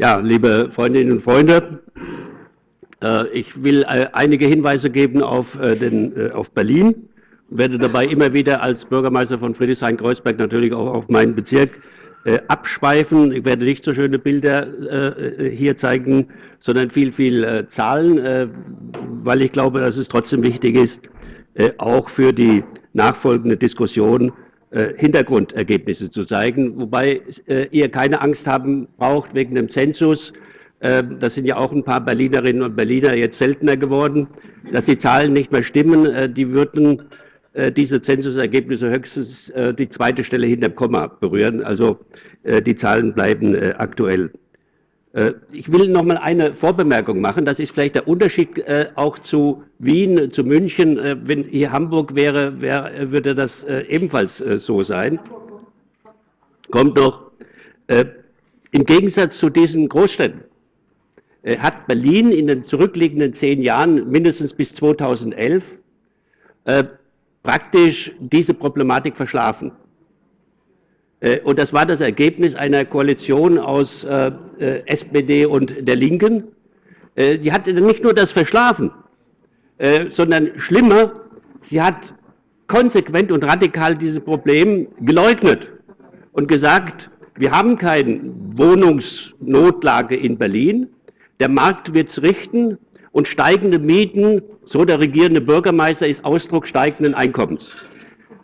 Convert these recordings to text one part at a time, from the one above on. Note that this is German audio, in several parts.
Ja, liebe Freundinnen und Freunde, äh, ich will äh, einige Hinweise geben auf, äh, den, auf Berlin werde dabei immer wieder als Bürgermeister von Friedrichshain-Kreuzberg natürlich auch auf meinen Bezirk abschweifen. Ich werde nicht so schöne Bilder hier zeigen, sondern viel, viel Zahlen, weil ich glaube, dass es trotzdem wichtig ist, auch für die nachfolgende Diskussion Hintergrundergebnisse zu zeigen, wobei ihr keine Angst haben braucht wegen dem Zensus, ähm, das sind ja auch ein paar Berlinerinnen und Berliner jetzt seltener geworden, dass die Zahlen nicht mehr stimmen. Äh, die würden äh, diese Zensusergebnisse höchstens äh, die zweite Stelle hinter dem Komma berühren. Also die Zahlen bleiben aktuell. Ich will noch mal eine Vorbemerkung machen. Das ist vielleicht der Unterschied auch zu Wien, zu München. Wenn hier Hamburg wäre, würde das ebenfalls so sein. Kommt noch. Im Gegensatz zu diesen Großstädten äh, hat Berlin in den zurückliegenden zehn Jahren, mindestens bis 2011, äh, praktisch diese Problematik verschlafen. Äh, und das war das Ergebnis einer Koalition aus SPD und der Linken. Die hat nicht nur das verschlafen, sondern schlimmer, sie hat konsequent und radikal dieses Problem geleugnet und gesagt, wir haben keine Wohnungsnotlage in Berlin, der Markt wird es richten und steigende Mieten, so der regierende Bürgermeister, ist Ausdruck steigenden Einkommens.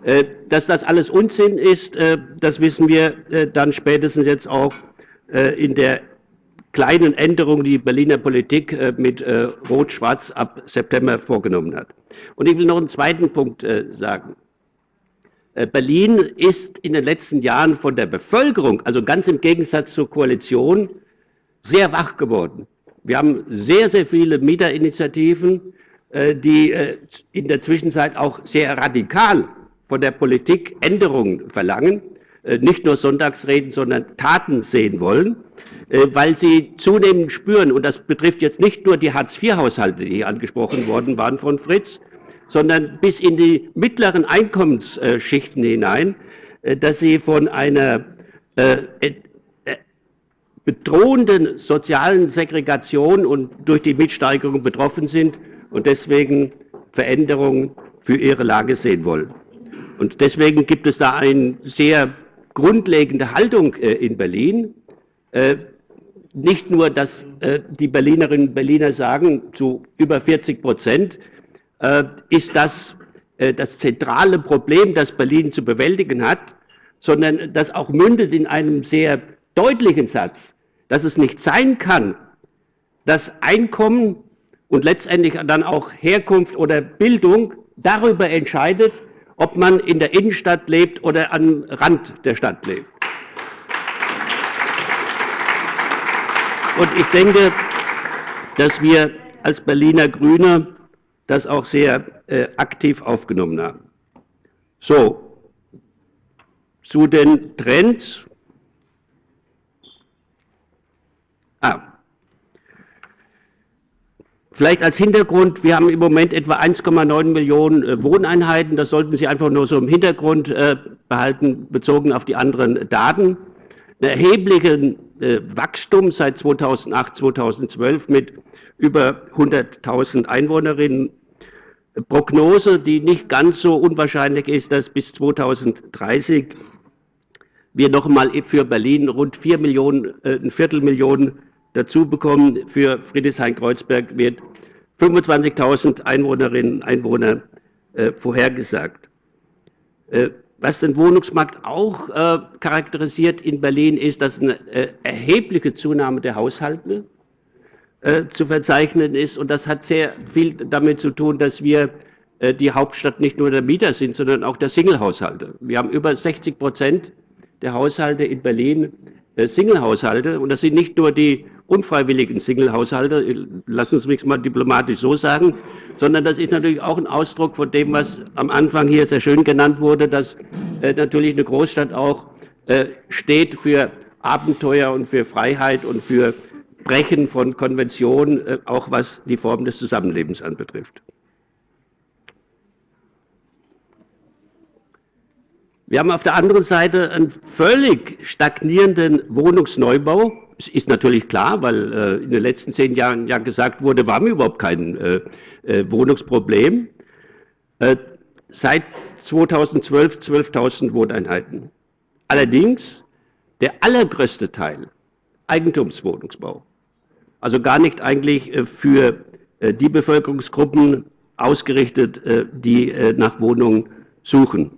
Äh, dass das alles Unsinn ist, äh, das wissen wir äh, dann spätestens jetzt auch in der kleinen Änderung, die Berliner Politik mit Rot-Schwarz ab September vorgenommen hat. Und ich will noch einen zweiten Punkt sagen. Berlin ist in den letzten Jahren von der Bevölkerung, also ganz im Gegensatz zur Koalition, sehr wach geworden. Wir haben sehr, sehr viele Mieterinitiativen, die in der Zwischenzeit auch sehr radikal von der Politik Änderungen verlangen, äh, nicht nur Sonntagsreden, sondern Taten sehen wollen, weil sie zunehmend spüren, und das betrifft jetzt nicht nur die Hartz-IV-Haushalte, die hier angesprochen worden waren von Fritz, sondern bis in die mittleren Einkommensschichten hinein, dass sie von einer bedrohenden sozialen Segregation und durch die Mietsteigerung betroffen sind und deswegen Veränderungen für ihre Lage sehen wollen. Und deswegen gibt es da eine sehr grundlegende Haltung äh, in Berlin. Äh, nicht nur, dass äh, die Berlinerinnen und Berliner sagen, zu über 40 Prozent ist das das zentrale Problem, das Berlin zu bewältigen hat, sondern das auch mündet in einem sehr deutlichen Satz, dass es nicht sein kann, dass Einkommen und letztendlich dann auch Herkunft oder Bildung darüber entscheidet, ob man in der Innenstadt lebt oder am Rand der Stadt lebt. Und ich denke, dass wir als Berliner Grüne das auch sehr äh, aktiv aufgenommen haben. So, zu den Trends Vielleicht als Hintergrund, wir haben im Moment etwa 1,9 Millionen äh, Wohneinheiten. Das sollten Sie einfach nur so im Hintergrund äh, behalten, bezogen auf die anderen Daten. Ein erhebliches äh, Wachstum seit 2008, 2012 mit über 100.000 Einwohnerinnen. Prognose, die nicht ganz so unwahrscheinlich ist, dass bis 2030 wir noch einmal für Berlin rund 4 Millionen, ein Viertelmillion dazu bekommen. Für Friedrichshain-Kreuzberg wird 25.000 Einwohnerinnen und Einwohner äh, vorhergesagt. Äh, was den Wohnungsmarkt auch äh, charakterisiert in Berlin ist, dass eine äh, erhebliche Zunahme der Haushalte äh, zu verzeichnen ist. Und das hat sehr viel damit zu tun, dass wir äh, die Hauptstadt nicht nur der Mieter sind, sondern auch der Single-Haushalte. Wir haben über 60 Prozent der Haushalte in Berlin Single-Haushalte. Und das sind nicht nur die unfreiwilligen Single-Haushalte, lassen Sie mich mal diplomatisch so sagen, sondern das ist natürlich auch ein Ausdruck von dem, was am Anfang hier sehr schön genannt wurde, dass äh, natürlich eine Großstadt auch äh, steht für Abenteuer und für Freiheit und für Brechen von Konventionen, äh, auch was die Form des Zusammenlebens anbetrifft. Wir haben auf der anderen Seite einen völlig stagnierenden Wohnungsneubau es ist natürlich klar, weil äh, in den letzten zehn Jahren ja gesagt wurde, wir haben überhaupt kein äh, äh, Wohnungsproblem. Äh, seit 2012 12.000 Wohneinheiten. Allerdings der allergrößte Teil Eigentumswohnungsbau. Also gar nicht eigentlich äh, für äh, die Bevölkerungsgruppen ausgerichtet, die nach Wohnungen suchen.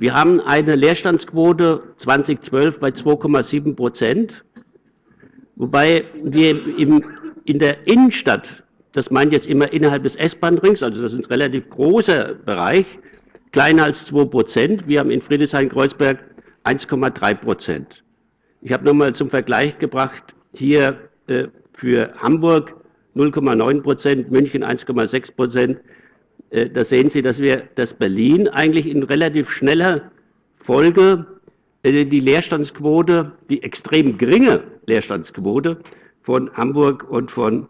Wir haben eine Leerstandsquote 2012 bei 2,7 Prozent, wobei wir im, in der Innenstadt, das meint jetzt immer innerhalb des S-Bahn-Rings, also das ist ein relativ großer Bereich, kleiner als 2 Prozent. Wir haben in Friedrichshain-Kreuzberg 1,3 Prozent. Ich habe nochmal zum Vergleich gebracht, hier äh, für Hamburg 0,9 Prozent, München 1,6 Prozent, da sehen Sie, dass wir, dass Berlin eigentlich in relativ schneller Folge äh, die Leerstandsquote, die extrem geringe Leerstandsquote von Hamburg und von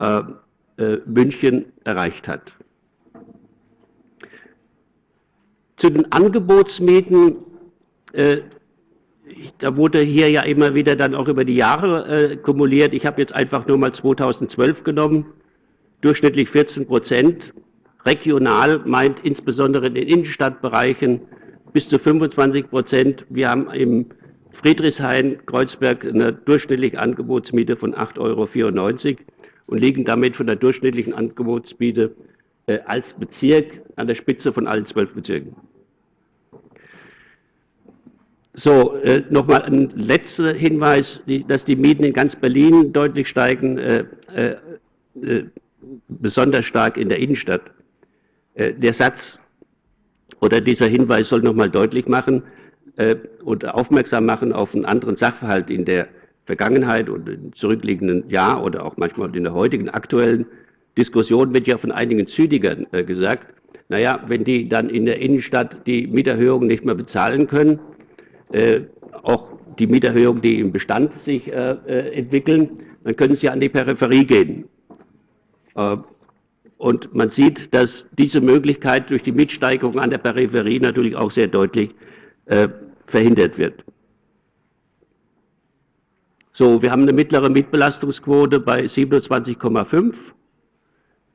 äh, äh, München erreicht hat. Zu den Angebotsmieten, äh, da wurde hier ja immer wieder dann auch über die Jahre äh, kumuliert. Ich habe jetzt einfach nur mal 2012 genommen, durchschnittlich 14 Prozent Regional meint insbesondere in den Innenstadtbereichen bis zu 25 Prozent. Wir haben im Friedrichshain-Kreuzberg eine durchschnittliche Angebotsmiete von 8,94 Euro und liegen damit von der durchschnittlichen Angebotsmiete äh, als Bezirk an der Spitze von allen zwölf Bezirken. So, äh, nochmal ein letzter Hinweis, die, dass die Mieten in ganz Berlin deutlich steigen, äh, äh, äh besonders stark in der Innenstadt. Äh, der Satz oder dieser Hinweis soll nochmal deutlich machen äh, und aufmerksam machen auf einen anderen Sachverhalt in der Vergangenheit und im zurückliegenden Jahr oder auch manchmal in der heutigen aktuellen Diskussion wird ja von einigen Züdigern äh, gesagt, naja, wenn die dann in der Innenstadt die Mieterhöhungen nicht mehr bezahlen können, auch die Mieterhöhungen, die im Bestand sich entwickeln, dann können sie an die Peripherie gehen. Und man sieht, dass diese Möglichkeit durch die Mitsteigerung an der Peripherie natürlich auch sehr deutlich äh, verhindert wird. So, wir haben eine mittlere Mitbelastungsquote bei 27,5,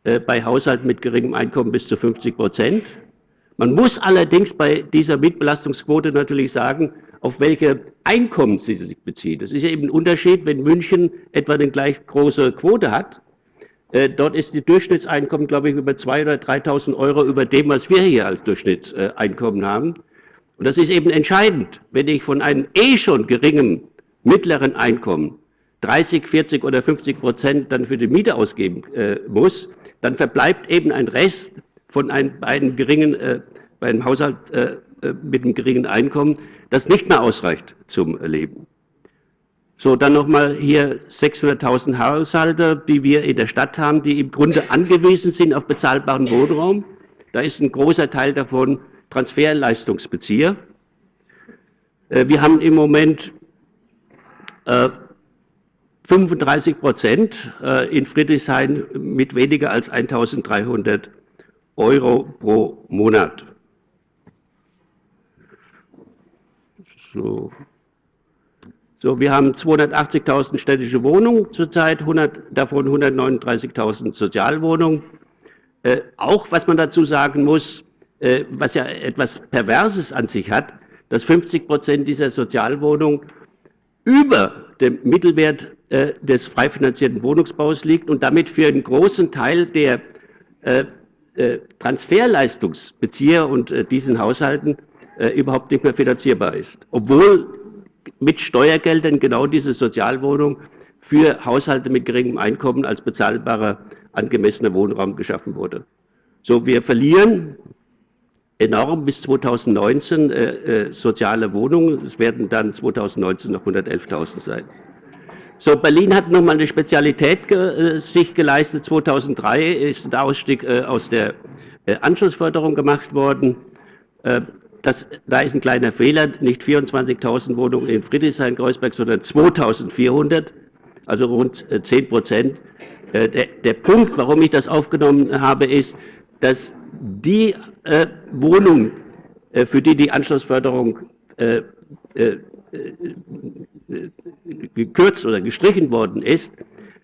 äh, bei Haushalten mit geringem Einkommen bis zu 50 Prozent. Man muss allerdings bei dieser Mitbelastungsquote natürlich sagen, auf welche Einkommen sie sich bezieht. Das ist ja eben ein Unterschied, wenn München etwa eine gleich große Quote hat dort ist die Durchschnittseinkommen, glaube ich, über 2.000 oder 3.000 Euro über dem, was wir hier als Durchschnittseinkommen haben. Und das ist eben entscheidend. Wenn ich von einem eh schon geringen mittleren Einkommen 30, 40 oder 50 Prozent dann für die Miete ausgeben äh, muss, dann verbleibt eben ein Rest von einem, einem geringen, äh, bei einem Haushalt äh, äh mit einem geringen Einkommen, das nicht mehr ausreicht zum Leben. So, dann nochmal hier 600.000 Haushalte, die wir in der Stadt haben, die im Grunde angewiesen sind auf bezahlbaren Wohnraum. Da ist ein großer Teil davon Transferleistungsbezieher. Äh, wir haben im Moment 35 äh, Prozent äh, in Friedrichshain mit weniger als 1.300 Euro pro Monat. So. So, wir haben 280.000 städtische Wohnungen zurzeit, 100, davon 139.000 Sozialwohnungen. Äh, auch, was man dazu sagen muss, äh, was ja etwas Perverses an sich hat, dass 50 Prozent dieser Sozialwohnungen über dem Mittelwert äh, des frei finanzierten Wohnungsbaus liegt und damit für einen großen Teil der äh, äh, Transferleistungsbezieher und äh, diesen Haushalten überhaupt nicht mehr finanzierbar ist. Obwohl mit Steuergeldern genau diese Sozialwohnung für Haushalte mit geringem Einkommen als bezahlbarer, angemessener Wohnraum geschaffen wurde. So, wir verlieren enorm bis 2019 äh, äh, soziale Wohnungen. Es werden dann 2019 noch 111.000 sein. So, Berlin hat nochmal eine Spezialität ge äh, sich geleistet. 2003 ist der Ausstieg äh, aus der äh, Anschlussförderung gemacht worden. Das, da ist ein kleiner Fehler, nicht 24.000 Wohnungen in Friedrichshain-Kreuzberg, sondern 2.400, also rund 10 äh, Prozent. Äh, der, der, Punkt, warum ich das aufgenommen habe, ist, dass die äh, Wohnungen, äh, für die die Anschlussförderung äh, äh, gekürzt oder gestrichen worden ist,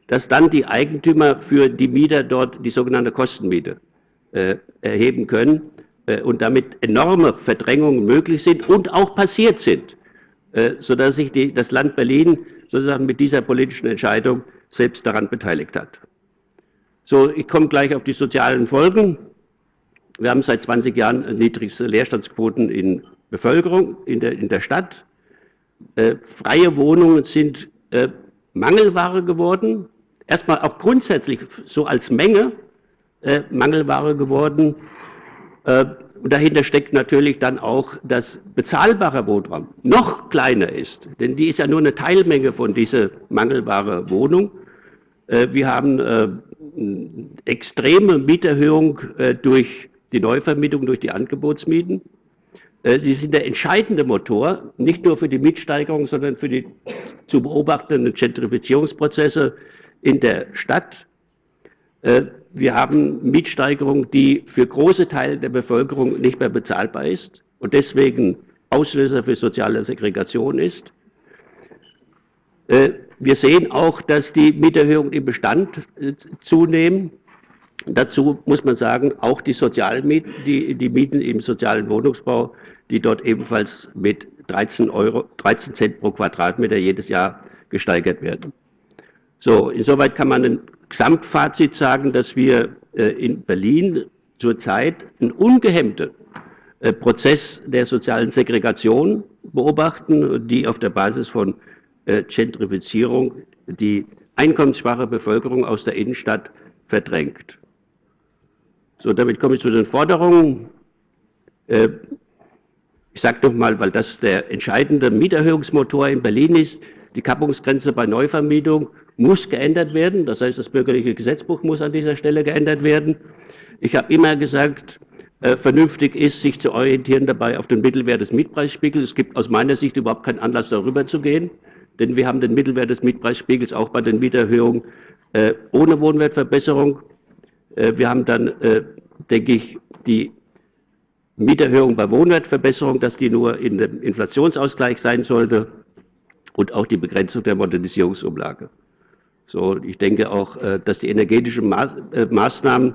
dass dann die Eigentümer für die Mieter dort die sogenannte Kostenmiete erheben können und damit enorme Verdrängungen möglich sind und auch passiert sind, äh, sodass sich die, das Land Berlin sozusagen mit dieser politischen Entscheidung selbst daran beteiligt hat. So, ich komme gleich auf die sozialen Folgen. Wir haben seit 20 Jahren niedrigste Leerstandsquoten in Bevölkerung in der, in der Stadt. Äh, freie Wohnungen sind äh, Mangelware geworden. Erstmal auch grundsätzlich so als Menge äh, Mangelware geworden. Äh, und dahinter steckt natürlich dann auch, dass bezahlbarer Wohnraum noch kleiner ist, denn die ist ja nur eine Teilmenge von dieser mangelbare Wohnung. Äh, wir haben äh, extreme Mieterhöhung durch die Neuvermietung, durch die Angebotsmieten. Sie sind der entscheidende Motor, nicht nur für die Mietsteigerung, sondern für die zu beobachtenden Gentrifizierungsprozesse in der Stadt. Wir haben Mietsteigerung, die für große Teile der Bevölkerung nicht mehr bezahlbar ist und deswegen Auslöser für soziale Segregation ist. Äh, wir sehen auch, dass die Mieterhöhungen im Bestand äh, zunehmen. Dazu muss man sagen, auch die Sozialmieten, die, die Mieten im sozialen Wohnungsbau, die dort ebenfalls mit 13, Euro, 13 Cent pro Quadratmeter jedes Jahr gesteigert werden. So, insoweit kann man ein Gesamtfazit sagen, dass wir äh, in Berlin zurzeit einen ungehemmten äh, Prozess der sozialen Segregation beobachten, die auf der Basis von äh, Gentrifizierung die einkommensschwache Bevölkerung aus der Innenstadt verdrängt. So, damit komme ich zu den Forderungen. Ich sage doch mal, weil das der entscheidende Mieterhöhungsmotor in Berlin ist, die Kappungsgrenze bei Neuvermietung muss geändert werden. Das heißt, das bürgerliche Gesetzbuch muss an dieser Stelle geändert werden. Ich habe immer gesagt, äh, vernünftig ist, sich zu orientieren dabei auf den Mittelwert des Mietpreisspiegels. Es gibt aus meiner Sicht überhaupt keinen Anlass, darüber zu gehen, denn wir haben den Mittelwert des Mietpreisspiegels auch bei den Mieterhöhungen äh, ohne Wohnwertverbesserung. Äh, wir haben dann, äh, denke ich, die Mieterhöhung bei Wohnwertverbesserung, dass die nur in dem Inflationsausgleich sein sollte und auch die Begrenzung der Modernisierungsumlage. So, ich denke auch, äh, dass die energetischen äh, Maßnahmen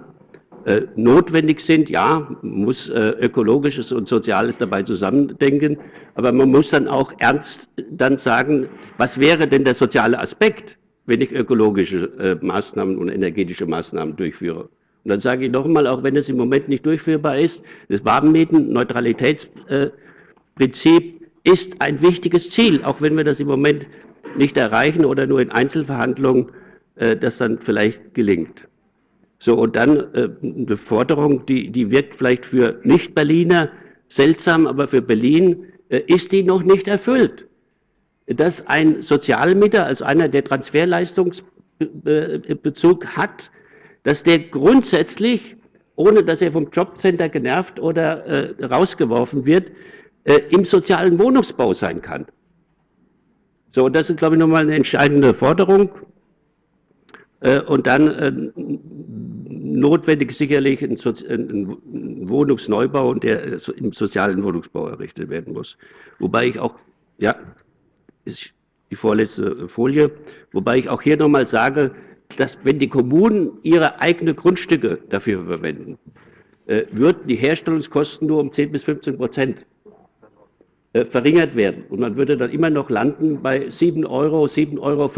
äh, notwendig sind. Ja, man muss ökologisches und soziales dabei zusammendenken, aber man muss dann auch ernst dann sagen, was wäre denn der soziale Aspekt, wenn ich ökologische Maßnahmen und energetische Maßnahmen durchführe. Und dann sage ich noch einmal, auch wenn es im Moment nicht durchführbar ist, das Warmmieten-Neutralitätsprinzip ist ein wichtiges Ziel, auch wenn wir das im Moment nicht erreichen oder nur in Einzelverhandlungen äh, das dann vielleicht gelingt. So, und dann äh, eine Forderung, die, die wirkt vielleicht für Nicht-Berliner seltsam, aber für Berlin äh, ist die noch nicht erfüllt. Dass ein Sozialmieter, also einer, der Transferleistungsbezug hat, dass der grundsätzlich, ohne dass er vom Jobcenter genervt oder äh, rausgeworfen wird, äh, im sozialen Wohnungsbau sein kann. So, das ist, glaube ich, nochmal eine entscheidende Forderung. Äh, und dann äh, notwendig sicherlich ein, Wohnungsneubau, der im sozialen Wohnungsbau errichtet werden muss. Wobei ich auch, ja, ist die vorletzte Folie, wobei ich auch hier nochmal sage, dass wenn die Kommunen ihre eigenen Grundstücke dafür verwenden, äh, würden die Herstellungskosten nur um 10 bis 15 Prozent äh, verringert werden. Und man würde dann immer noch landen bei 7 Euro, 7,50 Euro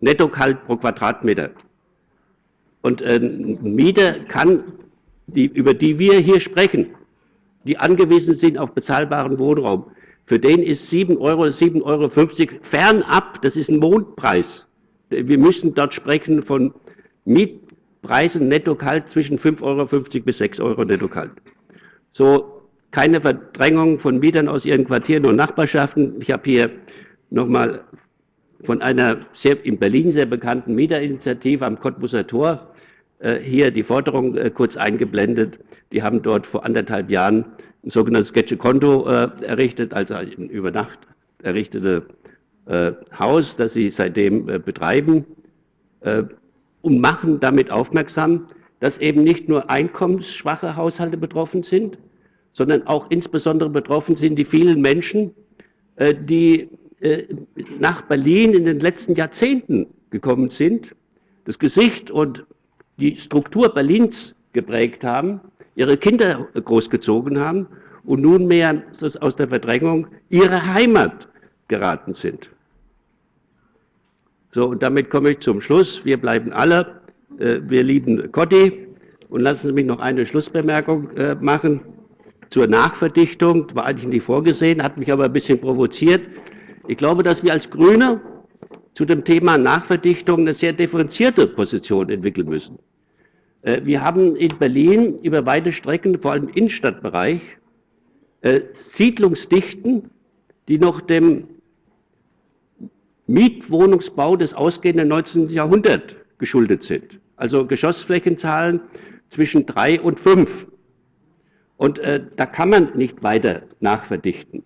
Nettokalt pro Quadratmeter. Und äh, Mieter kann, die, über die wir hier sprechen, die angewiesen sind auf bezahlbaren Wohnraum, für den ist 7 Euro, 7,50 Euro fernab, das ist ein Mondpreis. Wir müssen dort sprechen von Mietpreisen netto kalt zwischen 5,50 Euro bis 6 Euro netto kalt. So, keine Verdrängung von Mietern aus ihren Quartieren und Nachbarschaften. Ich habe hier nochmal von einer sehr, in Berlin sehr bekannten Mieterinitiative am Cottbuser Tor äh, hier die Forderung äh, kurz eingeblendet. Die haben dort vor anderthalb Jahren ein sogenanntes Sketche-Konto äh, errichtet, also ein über Nacht errichtete äh, Haus, das sie seitdem äh, betreiben äh, und machen damit aufmerksam, dass eben nicht nur einkommensschwache Haushalte betroffen sind, sondern auch insbesondere betroffen sind die vielen Menschen, äh, die äh, nach Berlin in den letzten Jahrzehnten gekommen sind, das Gesicht und die Struktur Berlins geprägt haben, ihre Kinder großgezogen haben und nunmehr aus der Verdrängung ihre Heimat geraten sind. So, und damit komme ich zum Schluss. Wir bleiben alle, äh, wir lieben Cotti. Und lassen Sie mich noch eine Schlussbemerkung machen zur Nachverdichtung. War eigentlich nicht vorgesehen, hat mich aber ein bisschen provoziert. Ich glaube, dass wir als Grüne zu dem Thema Nachverdichtung eine sehr differenzierte Position entwickeln müssen. Äh, wir haben in Berlin über weite Strecken, vor allem im Innenstadtbereich, äh, Siedlungsdichten, die noch dem Mietwohnungsbau des ausgehenden 19. Jahrhunderts geschuldet sind. Also Geschossflächenzahlen zwischen drei und fünf. Und äh, da kann man nicht weiter nachverdichten.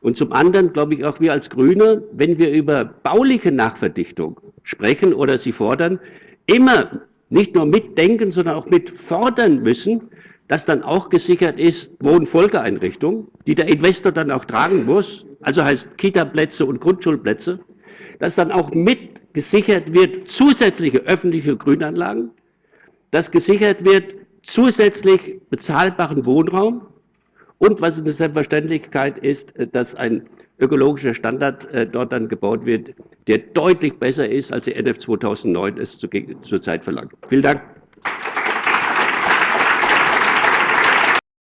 Und zum anderen glaube ich auch wir als Grüne, wenn wir über bauliche Nachverdichtung sprechen oder sie fordern, immer nicht nur mitdenken, sondern auch mitfordern müssen, dass dann auch gesichert ist Wohnfolgeeinrichtungen, die der Investor dann auch tragen muss, also heißt Kita-Plätze und Grundschulplätze, dass dann auch mit gesichert wird zusätzliche öffentliche Grünanlagen, dass gesichert wird zusätzlich bezahlbaren Wohnraum und was eine Selbstverständlichkeit ist, dass ein ökologischer Standard äh, dort dann gebaut wird, der deutlich besser ist, als die NF 2009 es zurzeit verlangt. Vielen Dank.